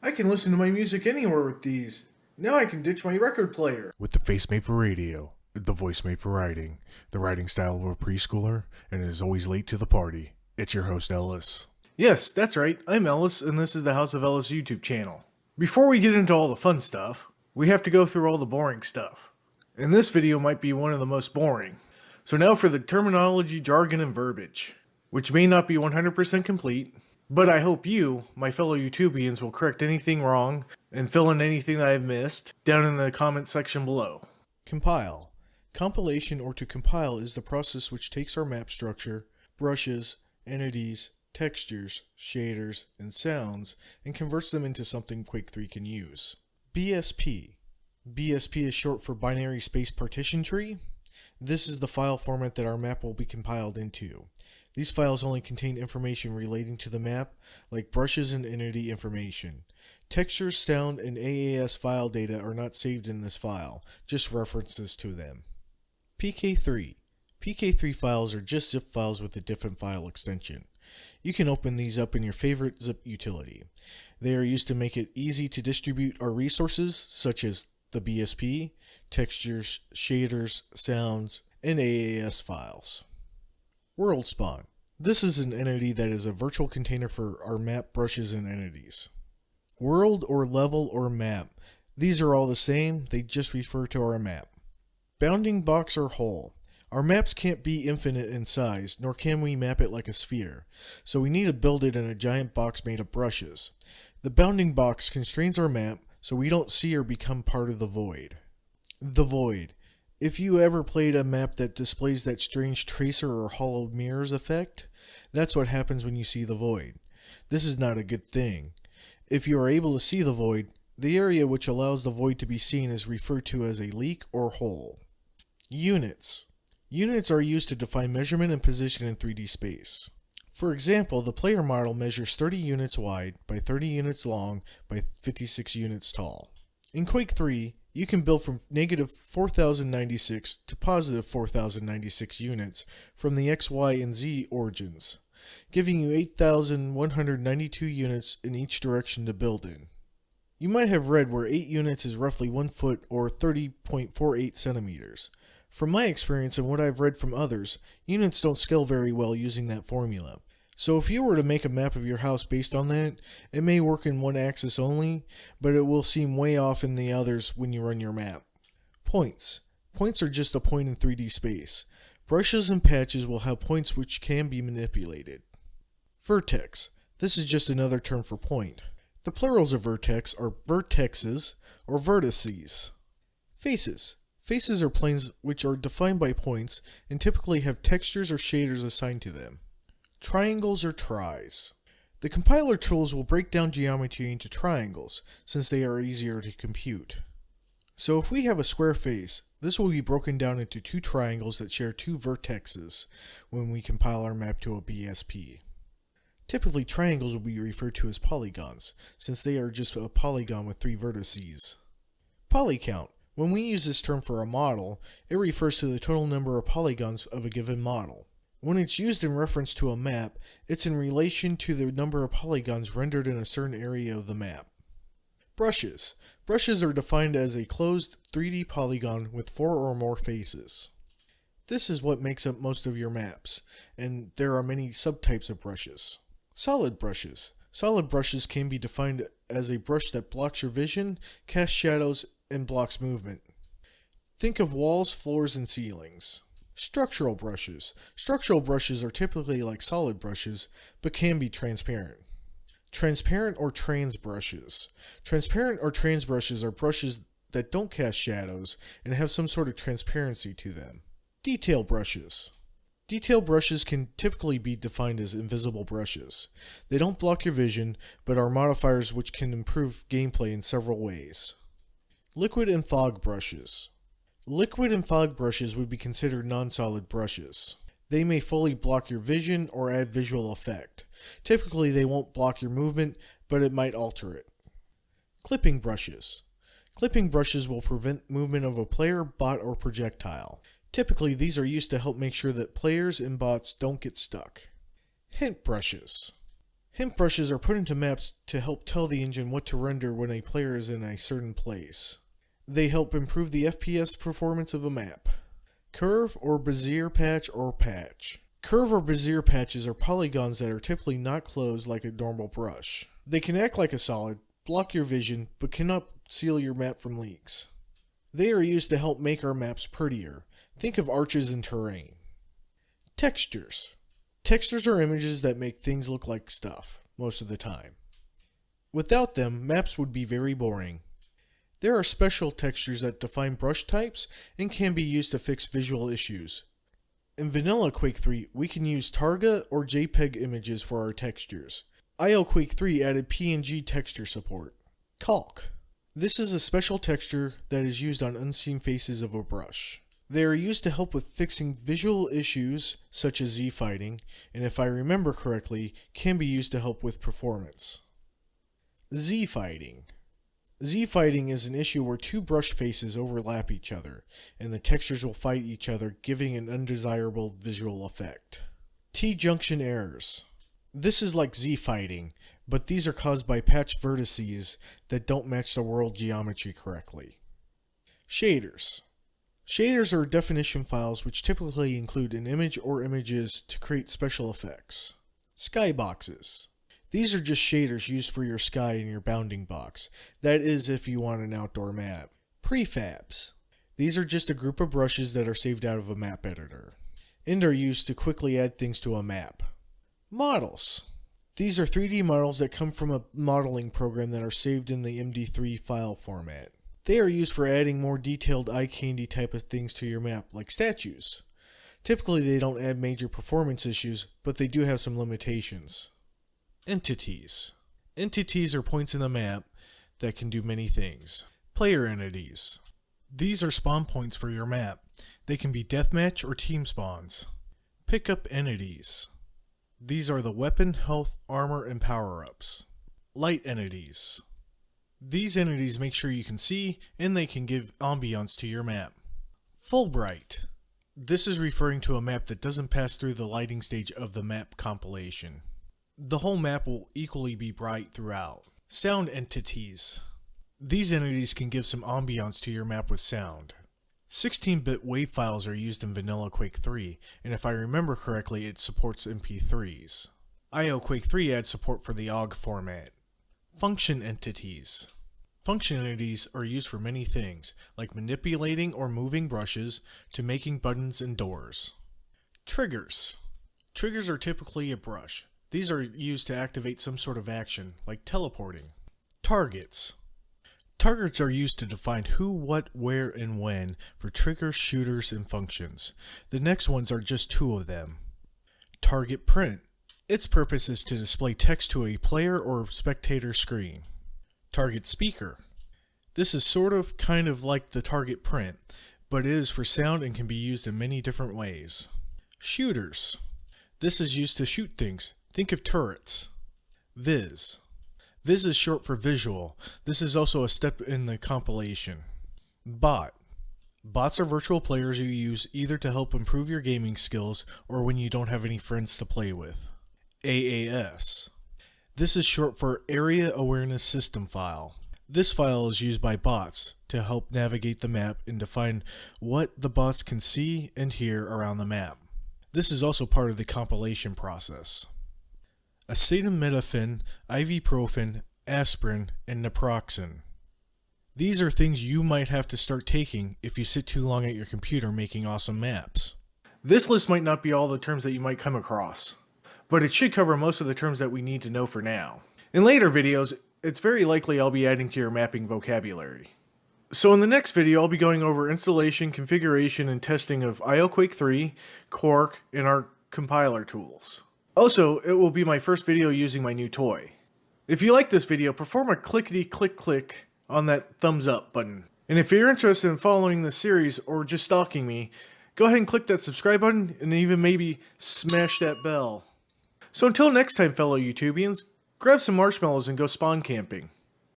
I can listen to my music anywhere with these. Now I can ditch my record player. With the face made for radio, the voice made for writing, the writing style of a preschooler, and is always late to the party, it's your host Ellis. Yes, that's right. I'm Ellis, and this is the House of Ellis YouTube channel. Before we get into all the fun stuff, we have to go through all the boring stuff. And this video might be one of the most boring. So now for the terminology, jargon, and verbiage, which may not be 100% complete, but I hope you, my fellow YouTubians, will correct anything wrong and fill in anything that I've missed down in the comment section below. Compile. Compilation or to compile is the process which takes our map structure, brushes, entities, textures, shaders, and sounds and converts them into something Quake 3 can use. BSP. BSP is short for Binary Space Partition Tree. This is the file format that our map will be compiled into. These files only contain information relating to the map, like brushes and entity information. Textures, sound, and AAS file data are not saved in this file, just references to them. PK3. PK3 files are just zip files with a different file extension. You can open these up in your favorite zip utility. They are used to make it easy to distribute our resources, such as the BSP, textures, shaders, sounds, and AAS files. World Spawn. This is an entity that is a virtual container for our map brushes and entities. World or level or map. These are all the same, they just refer to our map. Bounding box or hole. Our maps can't be infinite in size, nor can we map it like a sphere, so we need to build it in a giant box made of brushes. The bounding box constrains our map so we don't see or become part of the void. The void. If you ever played a map that displays that strange tracer or hall of mirrors effect, that's what happens when you see the void. This is not a good thing. If you are able to see the void, the area which allows the void to be seen is referred to as a leak or hole. Units. Units are used to define measurement and position in 3D space. For example, the player model measures 30 units wide by 30 units long by 56 units tall. In Quake 3, you can build from negative 4096 to positive 4096 units from the X, Y, and Z origins, giving you 8192 units in each direction to build in. You might have read where 8 units is roughly 1 foot or 30.48 centimeters. From my experience and what I've read from others, units don't scale very well using that formula. So if you were to make a map of your house based on that, it may work in one axis only, but it will seem way off in the others when you run your map. Points. Points are just a point in 3D space. Brushes and patches will have points which can be manipulated. Vertex. This is just another term for point. The plurals of vertex are vertexes or vertices. Faces. Faces are planes which are defined by points and typically have textures or shaders assigned to them. Triangles or tris. The compiler tools will break down geometry into triangles, since they are easier to compute. So if we have a square face, this will be broken down into two triangles that share two vertexes when we compile our map to a BSP. Typically triangles will be referred to as polygons, since they are just a polygon with three vertices. Polycount. When we use this term for a model, it refers to the total number of polygons of a given model. When it's used in reference to a map, it's in relation to the number of polygons rendered in a certain area of the map. Brushes. Brushes are defined as a closed 3D polygon with four or more faces. This is what makes up most of your maps, and there are many subtypes of brushes. Solid brushes. Solid brushes can be defined as a brush that blocks your vision, casts shadows, and blocks movement. Think of walls, floors, and ceilings. Structural brushes. Structural brushes are typically like solid brushes, but can be transparent. Transparent or trans brushes. Transparent or trans brushes are brushes that don't cast shadows and have some sort of transparency to them. Detail brushes. Detail brushes can typically be defined as invisible brushes. They don't block your vision, but are modifiers which can improve gameplay in several ways. Liquid and fog brushes. Liquid and fog brushes would be considered non-solid brushes. They may fully block your vision or add visual effect. Typically they won't block your movement, but it might alter it. Clipping brushes. Clipping brushes will prevent movement of a player, bot, or projectile. Typically these are used to help make sure that players and bots don't get stuck. Hint brushes. Hint brushes are put into maps to help tell the engine what to render when a player is in a certain place. They help improve the FPS performance of a map. Curve or Bezier patch or patch. Curve or Bezier patches are polygons that are typically not closed like a normal brush. They can act like a solid, block your vision, but cannot seal your map from leaks. They are used to help make our maps prettier. Think of arches and terrain. Textures. Textures are images that make things look like stuff, most of the time. Without them, maps would be very boring. There are special textures that define brush types and can be used to fix visual issues. In Vanilla Quake 3, we can use Targa or JPEG images for our textures. IO Quake 3 added PNG texture support. Caulk. This is a special texture that is used on unseen faces of a brush. They are used to help with fixing visual issues such as Z-fighting, and if I remember correctly, can be used to help with performance. Z-fighting. Z-fighting is an issue where two brush faces overlap each other, and the textures will fight each other, giving an undesirable visual effect. T-junction errors. This is like Z-fighting, but these are caused by patch vertices that don't match the world geometry correctly. Shaders. Shaders are definition files which typically include an image or images to create special effects. Skyboxes. These are just shaders used for your sky and your bounding box. That is if you want an outdoor map. Prefabs. These are just a group of brushes that are saved out of a map editor and are used to quickly add things to a map. Models. These are 3D models that come from a modeling program that are saved in the MD3 file format. They are used for adding more detailed eye candy type of things to your map, like statues. Typically they don't add major performance issues, but they do have some limitations. Entities. Entities are points in the map that can do many things. Player entities. These are spawn points for your map. They can be deathmatch or team spawns. Pickup entities. These are the weapon, health, armor, and power-ups. Light entities. These entities make sure you can see, and they can give ambiance to your map. Fullbright. This is referring to a map that doesn't pass through the lighting stage of the map compilation. The whole map will equally be bright throughout. Sound entities. These entities can give some ambiance to your map with sound. 16-bit WAV files are used in Vanilla Quake 3, and if I remember correctly, it supports MP3s. IO Quake 3 adds support for the OGG format. Function entities. Function entities are used for many things, like manipulating or moving brushes to making buttons and doors. Triggers. Triggers are typically a brush. These are used to activate some sort of action, like teleporting. Targets. Targets are used to define who, what, where, and when for triggers, shooters, and functions. The next ones are just two of them. Target print. Its purpose is to display text to a player or spectator screen. Target speaker. This is sort of kind of like the target print, but it is for sound and can be used in many different ways. Shooters. This is used to shoot things. Think of turrets. Viz. Viz is short for visual. This is also a step in the compilation. Bot. Bots are virtual players you use either to help improve your gaming skills or when you don't have any friends to play with. AAS. This is short for Area Awareness System File. This file is used by bots to help navigate the map and define what the bots can see and hear around the map. This is also part of the compilation process acetaminophen, ibuprofen, aspirin, and naproxen. These are things you might have to start taking if you sit too long at your computer making awesome maps. This list might not be all the terms that you might come across, but it should cover most of the terms that we need to know for now. In later videos, it's very likely I'll be adding to your mapping vocabulary. So in the next video, I'll be going over installation, configuration, and testing of IOQuake 3, Quark, and our compiler tools. Also, it will be my first video using my new toy. If you like this video, perform a clickety click click on that thumbs up button. And if you're interested in following this series or just stalking me, go ahead and click that subscribe button and even maybe smash that bell. So until next time fellow YouTubians, grab some marshmallows and go spawn camping.